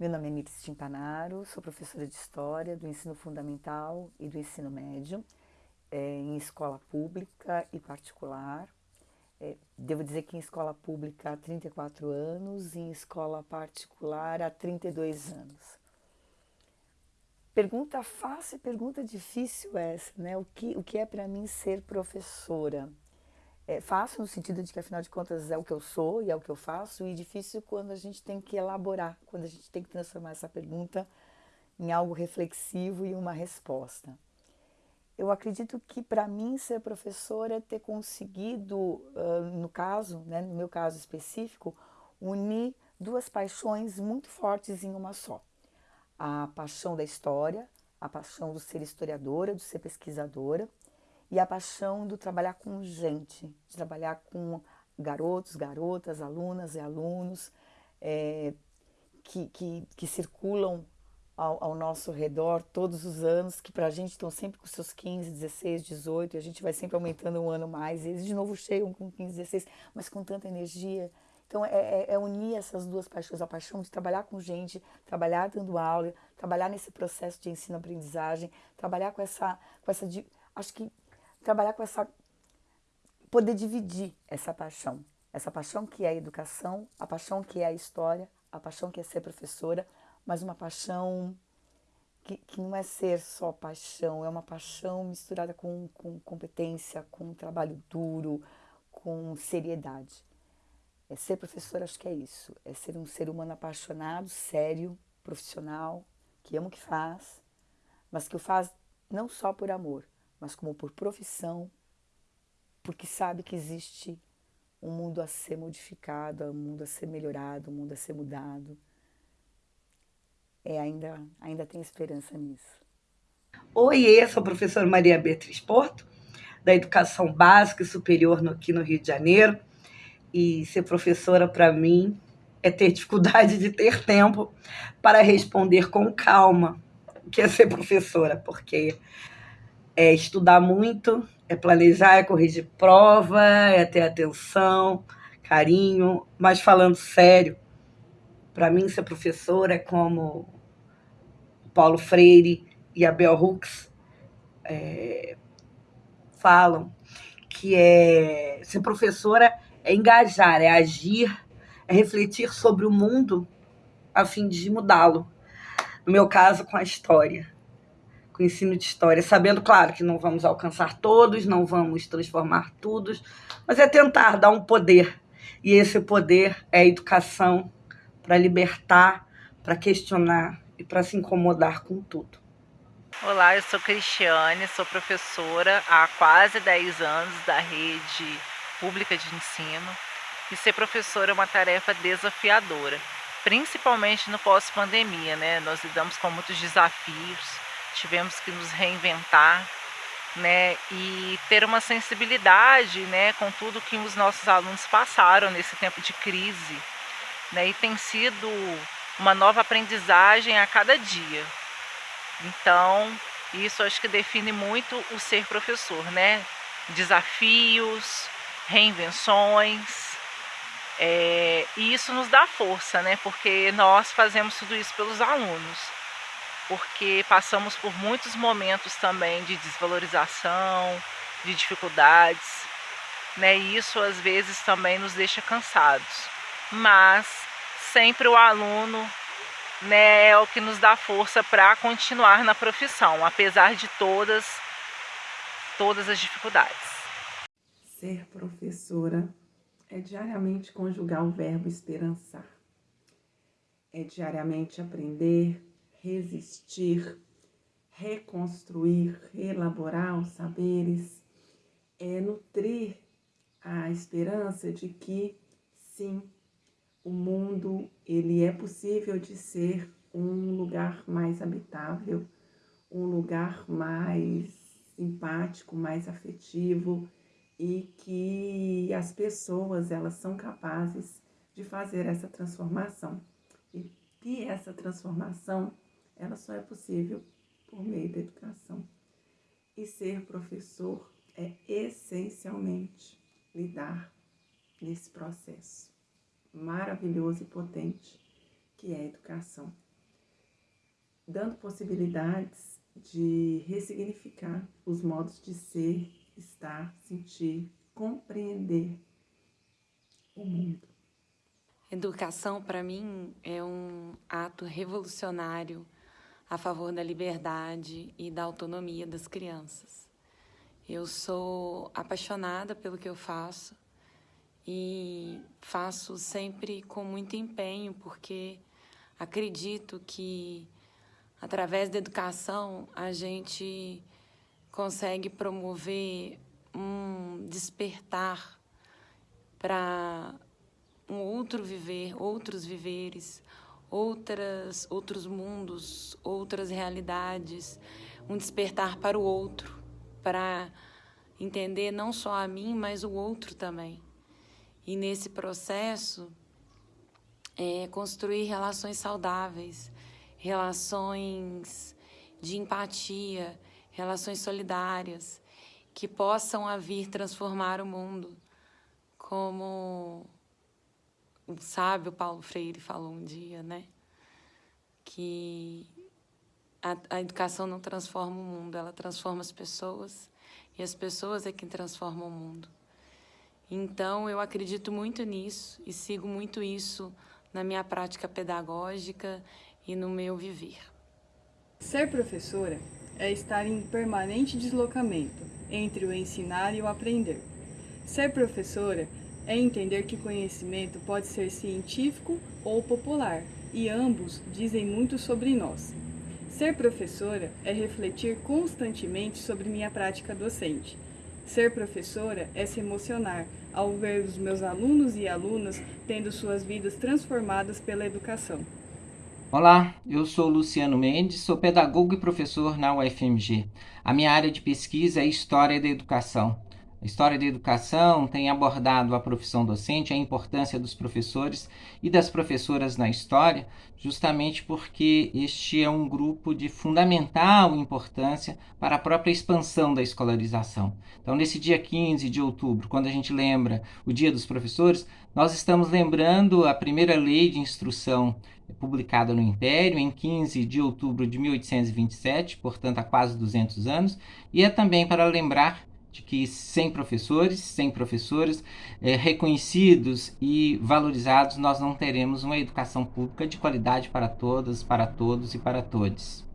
Meu nome é Miris Timpanaro, sou professora de História do ensino fundamental e do ensino médio, é, em escola pública e particular. É, devo dizer que em escola pública há 34 anos, em escola particular há 32 anos. Pergunta fácil e pergunta difícil essa, né? O que, o que é para mim ser professora? É fácil no sentido de que, afinal de contas, é o que eu sou e é o que eu faço, e difícil quando a gente tem que elaborar, quando a gente tem que transformar essa pergunta em algo reflexivo e uma resposta. Eu acredito que, para mim, ser professora é ter conseguido, uh, no caso, né, no meu caso específico, unir duas paixões muito fortes em uma só. A paixão da história, a paixão do ser historiadora, do ser pesquisadora, e a paixão do trabalhar com gente, de trabalhar com garotos, garotas, alunas e alunos é, que, que, que, circulam ao, ao, nosso redor todos os anos, que para a gente estão sempre com seus 15, 16, 18, e a gente vai sempre aumentando um ano mais, e eles de novo chegam com 15, 16, mas com tanta energia. Então, é, é, é unir essas duas paixões, a paixão de trabalhar com gente, trabalhar dando aula, trabalhar nesse processo de ensino-aprendizagem, trabalhar com essa, com essa, acho que trabalhar com essa, poder dividir essa paixão. Essa paixão que é a educação, a paixão que é a história, a paixão que é ser professora, mas uma paixão que, que não é ser só paixão, é uma paixão misturada com, com competência, com trabalho duro, com seriedade. É ser professor, acho que é isso. É ser um ser humano apaixonado, sério, profissional, que ama o que faz, mas que o faz não só por amor, mas como por profissão, porque sabe que existe um mundo a ser modificado, um mundo a ser melhorado, um mundo a ser mudado. É, ainda, ainda tem esperança nisso. Oi, eu sou a professora Maria Beatriz Porto, da Educação Básica e Superior aqui no Rio de Janeiro. E ser professora, para mim, é ter dificuldade de ter tempo para responder com calma que é ser professora, porque é estudar muito, é planejar, é corrigir prova, é ter atenção, carinho, mas falando sério, para mim ser professora é como Paulo Freire e a Bell Hooks é, falam, que é ser professora é engajar, é agir, é refletir sobre o mundo a fim de mudá-lo. No meu caso, com a história com o ensino de história, sabendo, claro, que não vamos alcançar todos, não vamos transformar todos, mas é tentar dar um poder. E esse poder é a educação para libertar, para questionar e para se incomodar com tudo. Olá, eu sou Cristiane, sou professora há quase 10 anos da rede pública de ensino. E ser professora é uma tarefa desafiadora, principalmente no pós-pandemia, né? Nós lidamos com muitos desafios, tivemos que nos reinventar, né, e ter uma sensibilidade, né, com tudo que os nossos alunos passaram nesse tempo de crise, né, e tem sido uma nova aprendizagem a cada dia. Então, isso acho que define muito o ser professor, né? Desafios, reinvenções, é, e isso nos dá força, né? Porque nós fazemos tudo isso pelos alunos porque passamos por muitos momentos também de desvalorização, de dificuldades, né? E isso às vezes também nos deixa cansados. Mas sempre o aluno né, é o que nos dá força para continuar na profissão, apesar de todas todas as dificuldades. Ser professora é diariamente conjugar o verbo esperançar. É diariamente aprender, resistir, reconstruir, elaborar os saberes, é nutrir a esperança de que sim, o mundo ele é possível de ser um lugar mais habitável, um lugar mais simpático, mais afetivo e que as pessoas elas são capazes de fazer essa transformação. E que essa transformação ela só é possível por meio da educação. E ser professor é essencialmente lidar nesse processo maravilhoso e potente que é a educação. dando possibilidades de ressignificar os modos de ser, estar, sentir, compreender o mundo. Educação, para mim, é um ato revolucionário a favor da liberdade e da autonomia das crianças. Eu sou apaixonada pelo que eu faço e faço sempre com muito empenho, porque acredito que através da educação a gente consegue promover um despertar para um outro viver, outros viveres, outras, outros mundos, outras realidades, um despertar para o outro, para entender não só a mim, mas o outro também. E nesse processo, é, construir relações saudáveis, relações de empatia, relações solidárias, que possam a vir transformar o mundo, como o sábio Paulo Freire falou um dia, né? Que a, a educação não transforma o mundo, ela transforma as pessoas e as pessoas é quem transformam o mundo. Então, eu acredito muito nisso e sigo muito isso na minha prática pedagógica e no meu viver. Ser professora é estar em permanente deslocamento entre o ensinar e o aprender. Ser professora é entender que conhecimento pode ser científico ou popular, e ambos dizem muito sobre nós. Ser professora é refletir constantemente sobre minha prática docente. Ser professora é se emocionar ao ver os meus alunos e alunas tendo suas vidas transformadas pela educação. Olá, eu sou Luciano Mendes, sou pedagogo e professor na UFMG. A minha área de pesquisa é História da Educação. A história da educação tem abordado a profissão docente, a importância dos professores e das professoras na história, justamente porque este é um grupo de fundamental importância para a própria expansão da escolarização. Então, nesse dia 15 de outubro, quando a gente lembra o Dia dos Professores, nós estamos lembrando a primeira lei de instrução publicada no Império em 15 de outubro de 1827, portanto há quase 200 anos, e é também para lembrar de que sem professores, sem professoras é, reconhecidos e valorizados, nós não teremos uma educação pública de qualidade para todas, para todos e para todos.